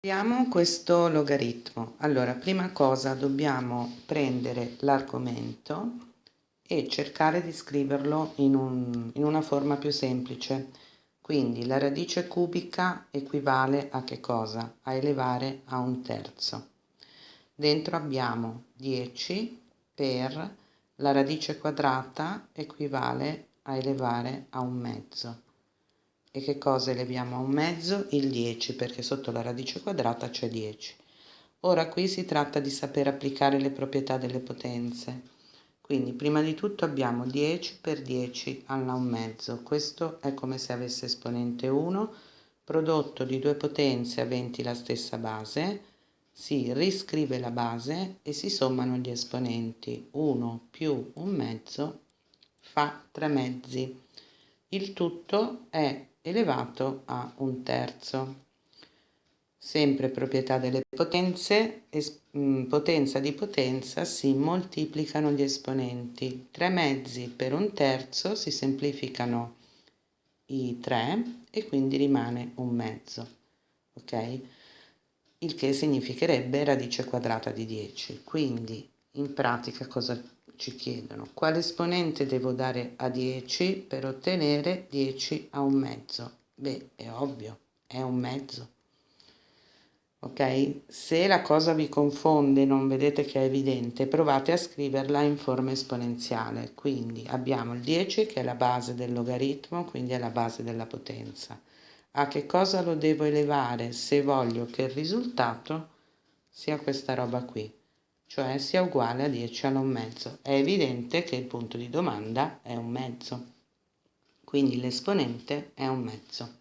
Abbiamo questo logaritmo. Allora, prima cosa dobbiamo prendere l'argomento e cercare di scriverlo in, un, in una forma più semplice. Quindi la radice cubica equivale a che cosa? A elevare a un terzo. Dentro abbiamo 10 per la radice quadrata equivale a elevare a un mezzo. E che cosa eleviamo a un mezzo? Il 10, perché sotto la radice quadrata c'è 10. Ora qui si tratta di sapere applicare le proprietà delle potenze. Quindi prima di tutto abbiamo 10 per 10 alla 1 mezzo. Questo è come se avesse esponente 1, prodotto di due potenze aventi la stessa base, si riscrive la base e si sommano gli esponenti. 1 più 1 mezzo fa 3 mezzi. Il tutto è elevato a un terzo. Sempre proprietà delle potenze, mm, potenza di potenza si moltiplicano gli esponenti. 3 mezzi per un terzo si semplificano i 3 e quindi rimane un mezzo. Ok? Il che significherebbe radice quadrata di 10. Quindi in pratica cosa ci chiedono quale esponente devo dare a 10 per ottenere 10 a un mezzo. Beh, è ovvio, è un mezzo. Ok? Se la cosa vi confonde, non vedete che è evidente, provate a scriverla in forma esponenziale. Quindi abbiamo il 10 che è la base del logaritmo, quindi è la base della potenza. A che cosa lo devo elevare se voglio che il risultato sia questa roba qui? Cioè sia uguale a 10 alla 1 mezzo. È evidente che il punto di domanda è un mezzo, quindi l'esponente è un mezzo.